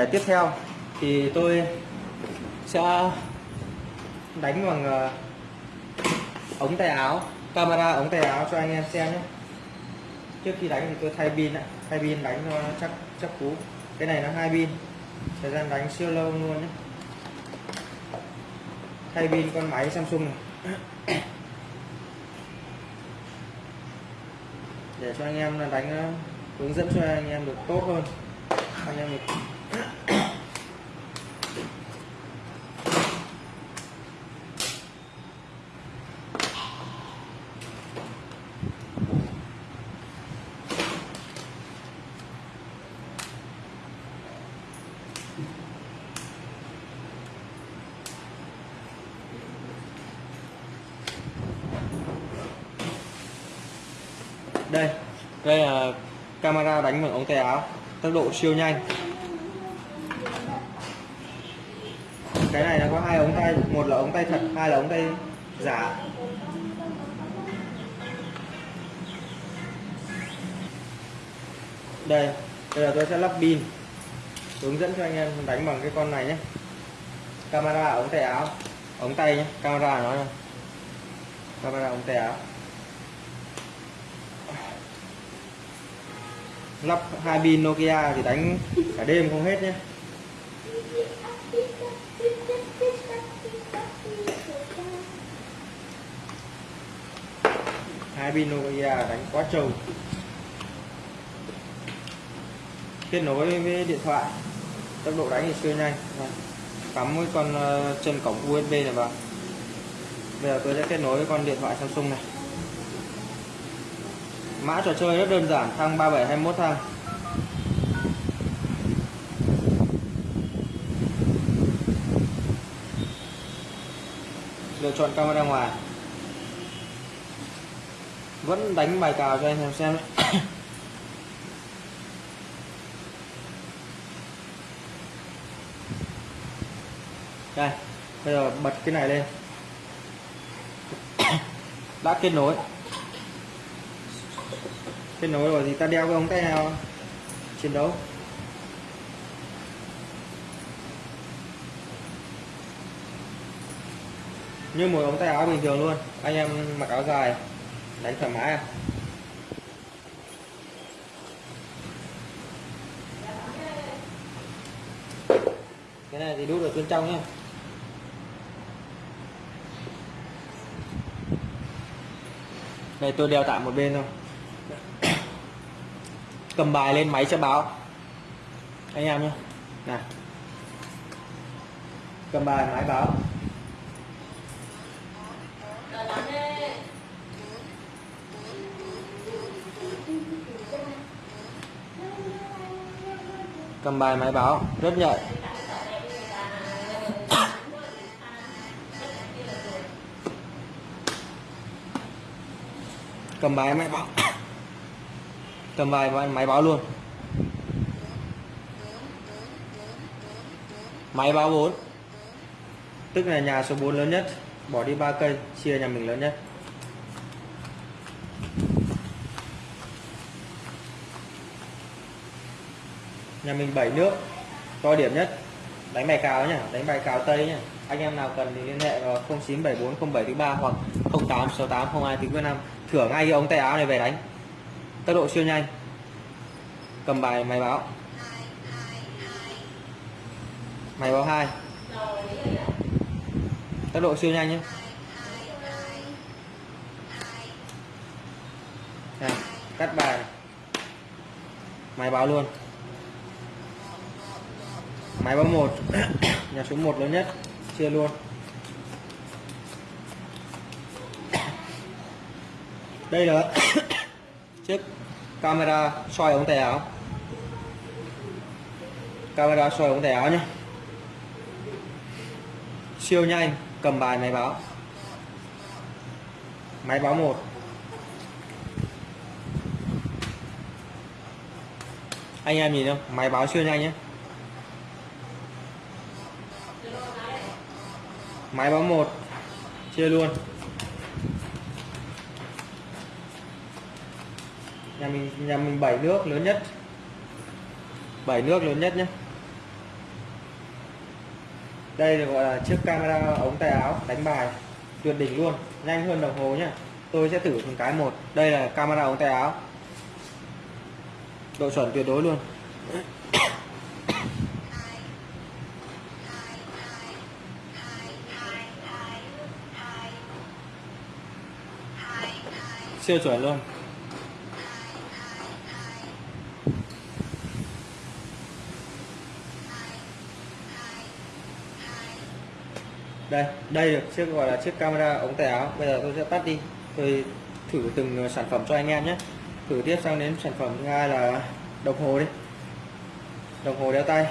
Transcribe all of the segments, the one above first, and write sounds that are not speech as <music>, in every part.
đề tiếp theo thì tôi sẽ đánh bằng ờ, ống tay áo, camera ống tay áo cho anh em xem nhé. Trước khi đánh thì tôi thay pin ạ. Thay pin đánh cho chắc chắc cú. Cái này nó hai pin. Thời gian đánh siêu lâu luôn nhé. Thay pin con máy Samsung này. Để cho anh em là đánh ờ, hướng dẫn cho anh em được tốt hơn. Anh em được đây đây là camera đánh bằng ống tay áo, tốc độ siêu nhanh. Cái này nó có hai ống tay, một là ống tay thật, hai là ống tay giả. Đây, bây giờ tôi sẽ lắp pin, hướng dẫn cho anh em đánh bằng cái con này nhé. Camera ống tay áo, ống tay nhé, camera nó này. camera ống tay áo. Lắp hai pin Nokia thì đánh cả đêm không hết nhé. Hai pin Nokia đánh quá trâu. Kết nối với điện thoại. Tốc độ đánh thì siêu nhanh. Vâng. Cắm cái con ờ, chân cổng USB này vào. Bây giờ tôi sẽ kết nối với con điện thoại Samsung này mã trò chơi rất đơn giản thăng 3721 thăng lựa chọn camera ngoài. Vẫn đánh bài cào cho anh em xem đấy. <coughs> đây, bây giờ bật cái này lên. <coughs> Đã kết nối kết nối rồi thì ta đeo cái ống tay nào? Chiến đấu. Như một ống tay áo bình thường luôn. Anh em mặc áo dài, đánh thoải mái à? Cái này thì đút ở bên trong nhé đây, tôi đeo tạm một bên thôi cầm bài lên máy sẽ báo. Anh em nhé. Này. Cầm bài máy báo. Cầm bài máy báo. Rất nhạy. Cầm bài máy báo cầm vài máy báo luôn. Máy báo 4 tức là nhà số 4 lớn nhất, bỏ đi 3 cây, chia nhà mình lớn nhất. Nhà mình 7 nước, to điểm nhất. Đánh bài cào nhá, đánh bài cào tây nhá. Anh em nào cần thì liên hệ vào 0974 07 3 hoặc 0868 02 5 thưởng ngay cái ống tay áo này về đánh tốc độ siêu nhanh. Cầm bài máy báo. Máy báo 2 tốc độ siêu nhanh nhé. Này, cắt bài. Máy báo luôn. Máy báo 1 <coughs> nhà số 1 lớn nhất. Chia luôn. Đây là <coughs> chiếc camera soi ống tay áo. Camera soi ống tay áo nhé. Siêu nhanh, cầm bài máy báo. Máy báo một. Anh em nhìn không? Máy báo siêu nhanh nhé. Máy báo một. Chia luôn. Nhà mình nhà mình bảy nước lớn nhất. Bảy nước lớn nhất nhé đây được gọi là chiếc camera ống tay áo, đánh bài. Tuyệt đỉnh luôn, nhanh hơn đồng hồ nhá. Tôi sẽ thử từng cái một. Đây là camera ống tay áo. Độ chuẩn tuyệt đối luôn. Siêu chuẩn luôn. Đây đây được chiếc gọi là chiếc camera ống tay áo. Bây giờ tôi sẽ tắt đi. Tôi thử từng ờ, sản phẩm cho anh em nhé. Thử tiếp sang đến sản phẩm thứ hai là đồng hồ đi. Đồng hồ đeo tay.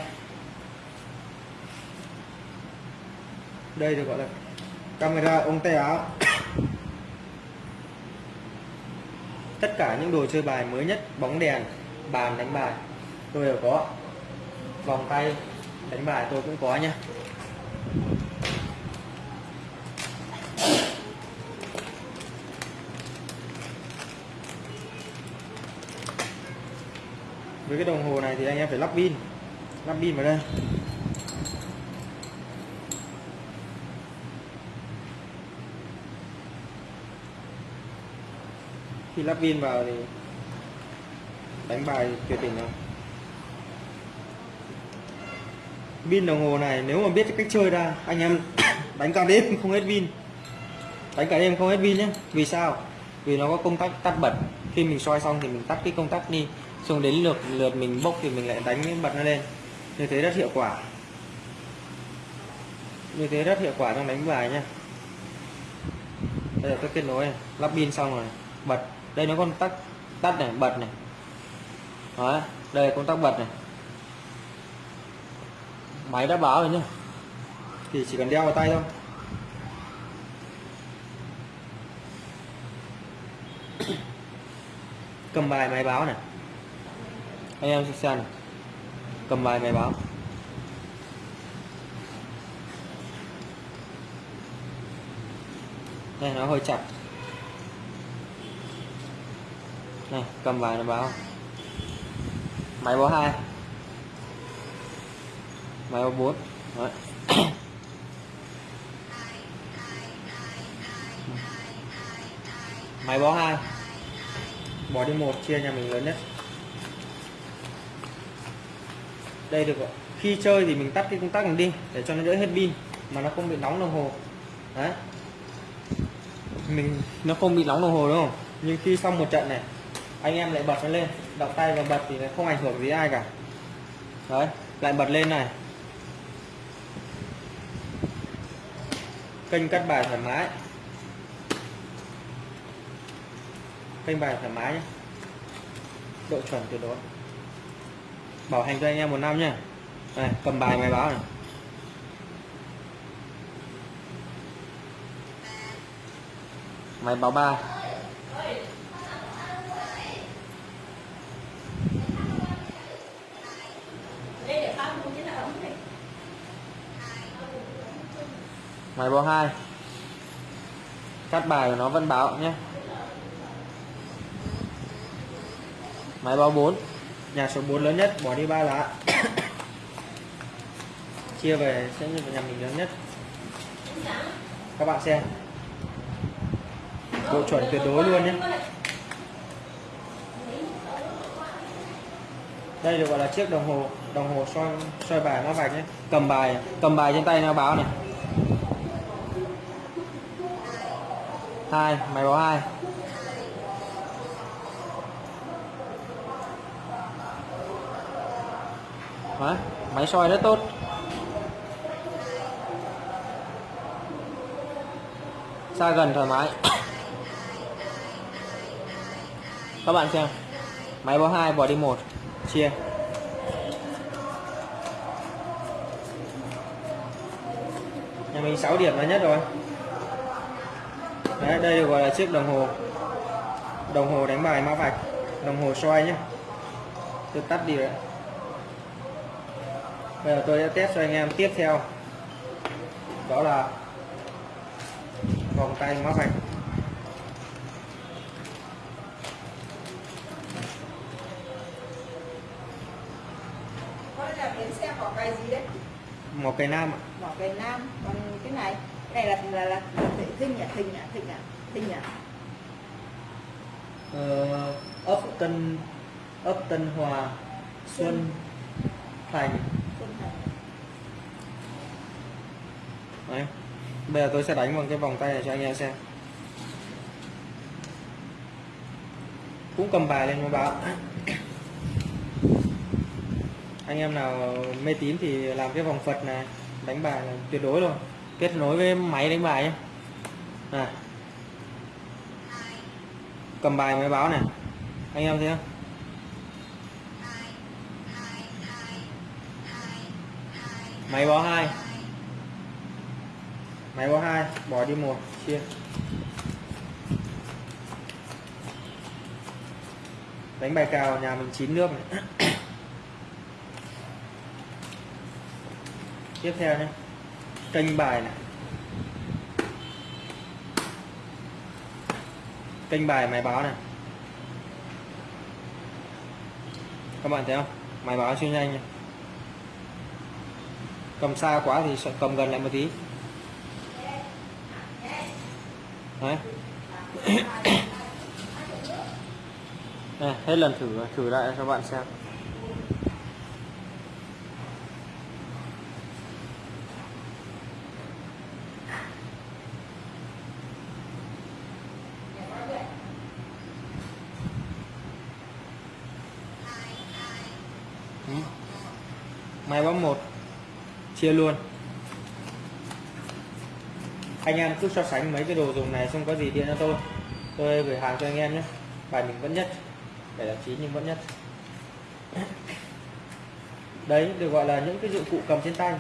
Đây được gọi là camera ống tay áo. <coughs> Tất cả những đồ chơi bài mới nhất, bóng đèn, bàn đánh bài, tôi đều có. Vòng tay đánh bài tôi cũng có nhé. Với cái đồng hồ này thì anh em phải lắp pin. Lắp pin vào đây. Khi lắp pin vào thì đánh bài tuyệt tình rồi. Pin đồng hồ này nếu mà biết cách chơi ra, anh em <coughs> đánh cả đêm không hết pin. Đánh cả đêm không hết pin nhé vì sao? Vì nó có công tắc tắt bật. Khi mình soi xong thì mình tắt cái công tắc đi xong đến lượt lượt mình bốc thì mình lại đánh bật nó lên. Như thế rất hiệu quả. Như thế rất hiệu quả trong đánh bài nha đây là tôi kết nối này. lắp pin xong rồi. Bật. Đây nó con tắt tắt này, bật này. Đó đây là công tắc bật này. Máy đã báo rồi nhá. Thì chỉ cần đeo vào tay thôi. <coughs> Cầm bài, máy báo này anh em xem này. Cầm bài máy báo. Đây, nó hơi chặt này, cầm bài nó báo. Máy báo hai. Máy báo bốn. Đấy. máy báo hai. Bỏ đi một, chia nhà mình lớn nhất. Đây được khi chơi thì mình tắt cái công tắc này đi, để cho nó đỡ hết pin, mà nó không bị nóng đồng hồ. Đấy. Mình, nó không bị nóng đồng hồ đúng không nhưng khi xong một trận này, anh em lại bật nó lên động tay và bật thì nó không ảnh hưởng gì ai cả. Đấy, lại bật lên này. Kênh cắt bài thoải mái. Kênh bài thoải mái nhé. Độ chuẩn tuyệt đối bảo hành cho anh em một năm nhá. Này cầm bài máy báo này. Máy báo ba. Máy báo hai. Cắt bài của nó vẫn báo nhé máy báo 4 nhà số 4 lớn nhất, bỏ đi ba lá. Chia về, sẽ như nhà mình lớn nhất. Các bạn xem. Độ chuẩn tuyệt đối luôn nhé. Đây được gọi là chiếc đồng hồ đồng hồ soi soi bài nó vạch nhé. Cầm bài cầm bài trên tay nó báo này. Hai, máy báo hai. Đấy, máy soi rất tốt. Xa gần thoải mái. <coughs> Các bạn xem. Máy báo hai bỏ đi một. Chia. Nhà mình 6 điểm là nhất rồi. Đấy, đây được gọi là chiếc đồng hồ. Đồng hồ đánh bài mã vạch. Đồng hồ soi nhé tôi tắt đi rồi bây giờ tôi sẽ test cho anh em tiếp theo. Đó là vòng tay mã vạch. Mỏ cây nam ạ. Mỏ cây nam còn cái này. Cái này là là là, là thinh à thinh à thinh à thinh à. Ờ, ấp Tân ấp Tân Hòa Xuân. Thành. Đấy. Bây giờ tôi sẽ đánh bằng cái vòng tay này cho anh em xem cũng cầm bài lên mà báo anh em nào mê tín thì làm cái vòng Phật này, đánh bài là tuyệt đối rồi. kết nối với máy đánh bài nhé à. cầm bài máy báo này anh em thấy không máy báo hai. Máy báo hai, bỏ đi một, chia. Đánh bài cào nhà mình chín nước này. <coughs> Tiếp theo nhé. Kênh bài này. Kênh bài máy báo này. Các bạn thấy không? Máy báo siêu nhanh nha cầm xa quá thì sẽ cầm gần lại một tí. Đấy. <coughs> Đây, hết lần thử thử lại cho bạn xem. Ừ. Máy bấm một chia luôn. Anh em cứ so sánh mấy cái đồ dùng này xong có gì điện cho tôi. Tôi gửi hàng cho anh em nhé. Bài mình vẫn nhất để là chín nhưng vẫn nhất. Đấy được gọi là những cái dụng cụ cầm trên tay.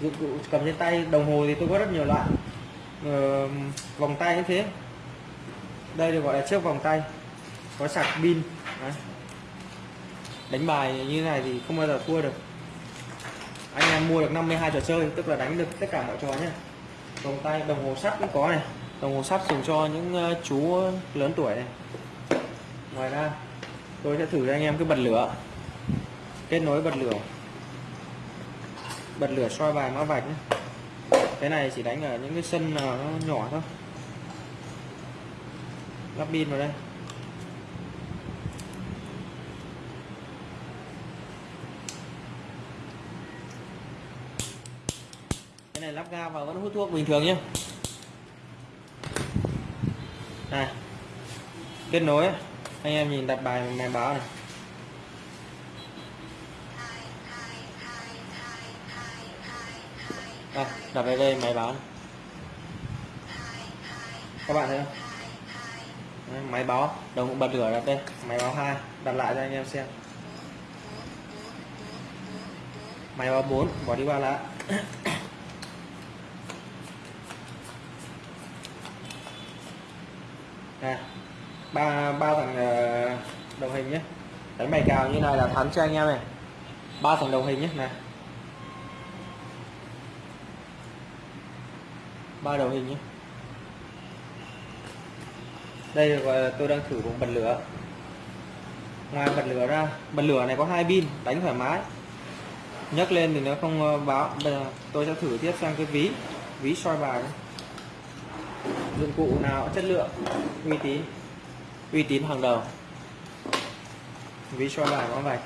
Dụng cụ cầm trên tay đồng hồ thì tôi có rất nhiều loại. Ờ, vòng tay như thế. Đây được gọi là chiếc vòng tay. Có sạc pin. Đấy. đánh bài như này thì không bao giờ thua được anh em mua được 52 trò chơi, tức là đánh được tất cả mọi trò nhé vòng tay, đồng hồ sắt cũng có này. Đồng hồ sắt dùng cho những ờ, chú lớn tuổi này. Ngoài ra, tôi sẽ thử cho anh em cái bật lửa. Kết nối bật lửa. Bật lửa soi bài mã vạch nhé. cái này chỉ đánh ở những cái sân nó nhỏ thôi. Lắp pin vào đây. Cái ga và vẫn hút thuốc bình thường nhé này kết nối anh em nhìn đặt bài này báo này. Đây, đặt ở đây máy báo này. các bạn thấy không? Đấy, máy báo đồng bật lửa đặt đây máy báo hai đặt lại cho anh em xem. Máy báo 4 bỏ đi qua lá ba ba thằng ờ, đồng hình nhé. Đánh bài cào như này là thắng cho anh em này. Ba thằng đồng hình nhé này, ba đầu hình nhé. Đây là gọi là tôi đang thử vùng bật lửa. Ngoài bật lửa ra bật lửa này có hai pin đánh thoải mái. Nhấc lên thì nó không ờ, báo. Bây giờ tôi sẽ thử tiếp sang cái ví ví soi bài. Dụng cụ nào chất lượng uy tín uy tín hàng đầu. Ví soi bài có vạch.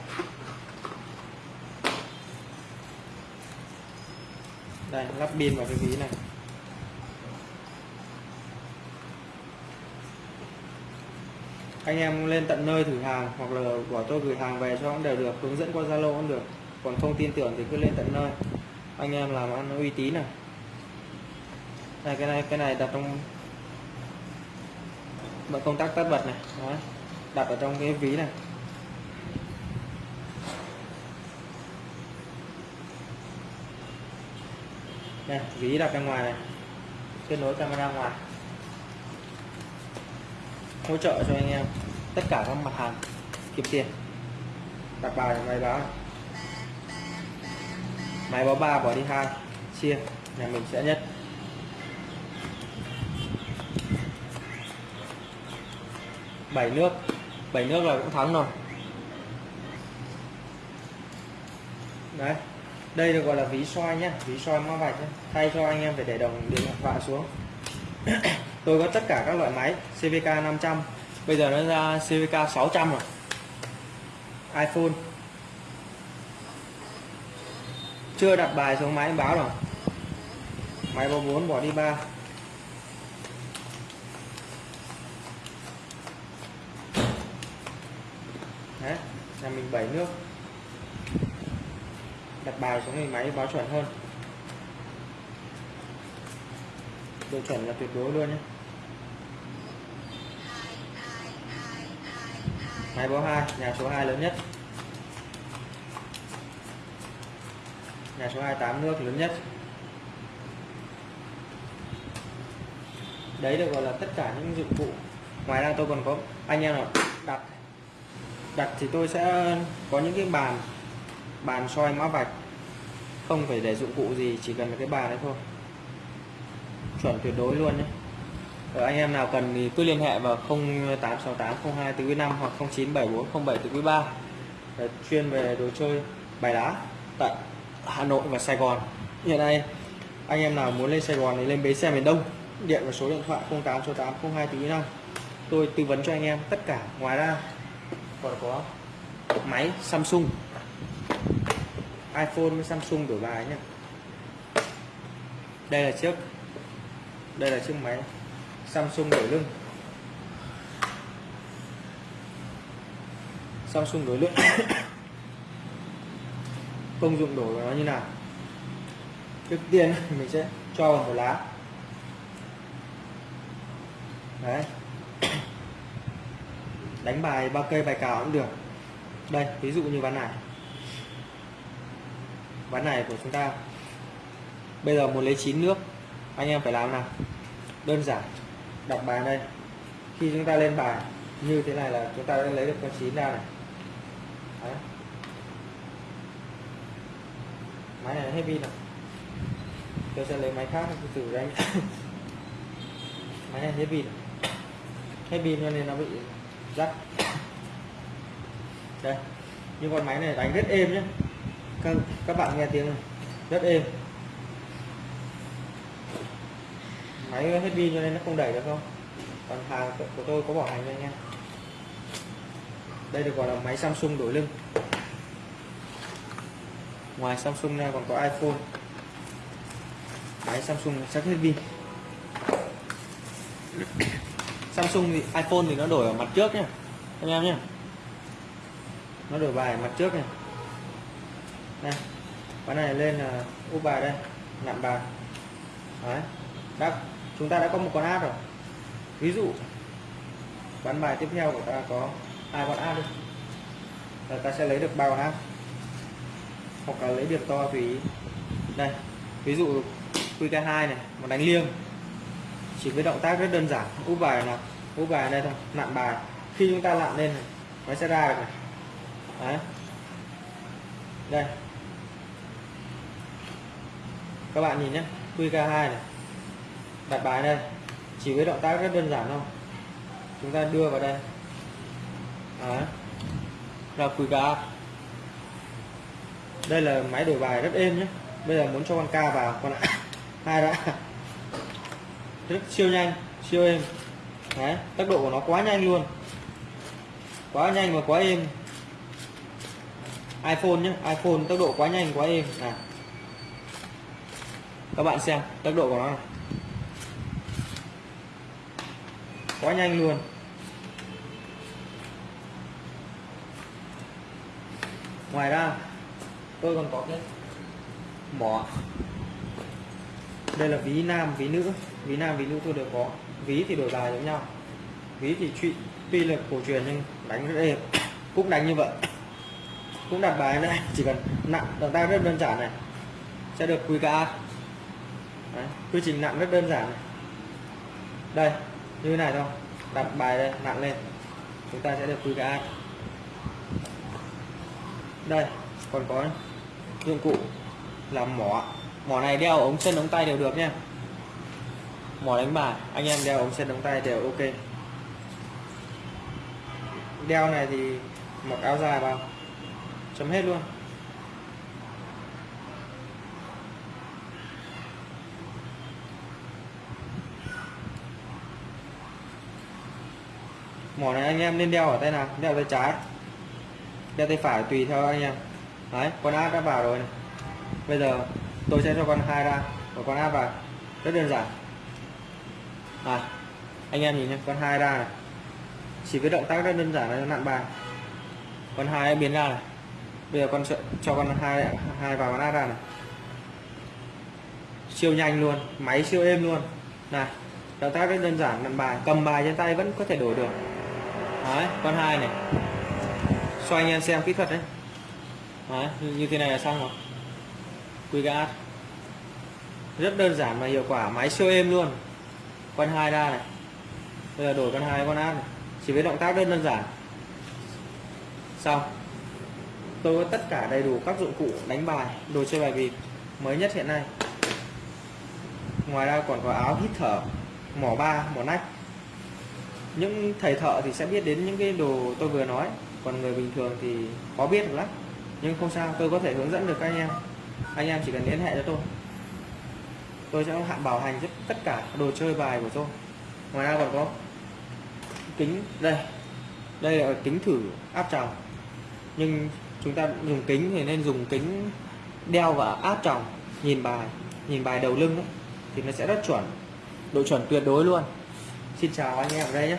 Đây, lắp pin vào cái ví này. Anh em lên tận nơi thử hàng hoặc là bảo tôi gửi hàng về cho cũng đều được, hướng dẫn qua zalo cũng được. Còn không tin tưởng thì cứ lên tận nơi. Anh em làm ăn uy tín này. Đây, cái này cái này đặt trong bật công tắc tắt bật này, Đó. đặt ở trong cái ví này. Đây, ví đặt ra ngoài này. Kết nối camera ngoài. Hỗ trợ cho anh em tất cả các mặt hàng kiếm tiền. Đặt bài máy báo máy báo ba, bỏ đi hai, chia, nhà mình sẽ nhất. 7 nước. 7 nước là cũng thắng rồi. Đấy, đây được gọi là ví soi nhá, ví soi mã vạch thay cho anh em phải để đồng điện thoại xuống. <coughs> Tôi có tất cả các loại máy CVK 500 bây giờ nó ra CVK 600 rồi. iPhone. Chưa đặt bài xuống máy báo rồi máy báo 4 bỏ đi 3 nhà mình bảy nước. Đặt bài xuống thì máy báo chuẩn hơn. Độ chuẩn là tuyệt đối luôn nhé. Máy báo 2 nhà số 2 lớn nhất. Nhà số 28 nước lớn nhất. Đấy được gọi là tất cả những dụng cụ. Ngoài ra tôi còn có, anh em nào đặt đặt thì tôi sẽ, có những cái bàn bàn soi mã vạch. Không phải để dụng cụ gì, chỉ cần cái bàn đấy thôi. Chuẩn tuyệt đối luôn nhé. Ở anh em nào cần thì cứ liên hệ vào 0868 02 5 hoặc 097407 từ quý 3 để chuyên về đồ chơi bài đá tại Hà Nội và Sài Gòn. Hiện nay, anh em nào muốn lên Sài Gòn thì lên bến xe miền Đông. Điện vào số điện thoại 086802 từ quý 5 tôi tư vấn cho anh em tất cả, ngoài ra còn có máy Samsung. iPhone với Samsung đổi bài nhé đây là chiếc, đây là chiếc máy Samsung đổi lưng. Samsung đổi lưng. <coughs> Công dụng đổi của nó như nào? Trước tiên <laughs> mình sẽ cho vào một lá. Đấy đánh bài, ba cây, bài cào cũng được. Đây, ví dụ như ván này. Ván này của chúng ta. Bây giờ muốn lấy chín nước, anh em phải làm nào? Đơn giản, đặt bài đây. Khi chúng ta lên bài, như thế này là chúng ta đã lấy được con chín ra này. Đấy. máy này hết pin rồi. Tôi sẽ lấy máy khác từ thử đánh. <coughs> Máy này hết pin hết pin cho nên nó bị rắc đây nhưng con máy này đánh rất êm nhé các, các bạn nghe tiếng này rất êm. Máy hết pin cho nên nó không đẩy được không? Còn hàng của tôi có bảo hành cho anh em. Đây được gọi là máy Samsung đổi lưng. Ngoài Samsung ra còn có iPhone. Máy Samsung chắc hết pin. Samsung thì iPhone thì nó đổi ở mặt trước nhá, anh em nhé nó đổi bài mặt trước này. Đây cái này lên là úp bài đây, nặn bài. Đấy, đã, chúng ta đã có một con át rồi. Ví dụ, bán bài tiếp theo của ta có hai con át đi. Là ta sẽ lấy được ba con át hoặc là lấy điểm to tùy ý. Đây, ví dụ QK2 này mà đánh liêng chỉ với động tác rất đơn giản úp bài là úp bài đây thôi nặn bài. Khi chúng ta nặn lên này, nó sẽ ra được này. Đấy. đây. Các bạn nhìn nhé QK2 này. Đặt bài đây. Chỉ với động tác rất đơn giản thôi. Chúng ta đưa vào đây. Đấy. là QK đây là máy đổi bài rất êm nhé. Bây giờ muốn cho con K vào con <coughs> hai đã rất siêu nhanh siêu êm. Đấy, tốc độ của nó quá nhanh luôn. Quá nhanh và quá êm. iPhone nhé iPhone tốc độ quá nhanh quá êm. À các bạn xem tốc độ của nó này quá nhanh luôn. Ngoài ra tôi còn có cái mỏ. Đây là ví nam ví nữ ví nam ví nữ tôi đều có. Ví thì đổi bài giống nhau. Ví thì tuy, tuy là cổ truyền nhưng đánh rất đẹp <coughs> cũng đánh như vậy. <coughs> Cũng đặt bài này chỉ cần nặng động tác rất đơn giản này sẽ được QK Đấy, quy trình nặng rất đơn giản này. đây như thế này thôi. Đặt bài đây nặng lên. Chúng ta sẽ được QK đây còn có dụng cụ làm mỏ. Mỏ này đeo ống chân ống tay đều được nha mỏ đánh bài. Anh em đeo ống chân đóng tay đều ok. Đeo này thì mặc áo dài vào. Chấm hết luôn. Mỏ này anh em nên đeo ở tay nào? Đeo tay trái. Đeo tay phải tùy theo anh em. Đấy, con áp đã vào rồi này. bây giờ tôi sẽ cho con hai ra và con áp vào. Rất đơn giản à anh em nhìn nhé con hai ra này. Chỉ với động tác rất đơn giản là nặn bài. Con hai biến ra này. Bây giờ con sẽ cho con hai hai vào con át ra này. Siêu nhanh luôn máy siêu êm luôn. Này động tác rất đơn giản nặn bài. Cầm bài trên tay vẫn có thể đổi được. Đấy con hai này. Cho anh em xem kỹ thuật đấy, đấy như- thế này là xong rồi. Quy gas rất đơn giản mà hiệu quả máy siêu êm luôn con hai ra này. Bây giờ đổi con hai con áp này chỉ với động tác rất đơn giản. Xong. Tôi có tất cả đầy đủ các dụng cụ đánh bài, đồ chơi bài bịp mới nhất hiện nay. Ngoài ra còn có áo hít thở, mỏ ba, mỏ nách. Những thầy thợ thì sẽ biết đến những cái đồ tôi vừa nói. Còn người bình thường thì khó biết được lắm. Nhưng không sao, tôi có thể hướng dẫn được các anh em. Anh em chỉ cần liên hệ cho tôi tôi sẽ hạn bảo hành giúp tất cả đồ chơi bài của tôi. Ngoài ra còn có kính đây. Đây là kính thử áp tròng. Nhưng chúng ta dùng kính thì nên dùng kính đeo và áp tròng nhìn bài nhìn bài đầu lưng ấy, thì nó sẽ rất chuẩn. Độ chuẩn tuyệt đối luôn. Xin chào anh em ở đây nhé.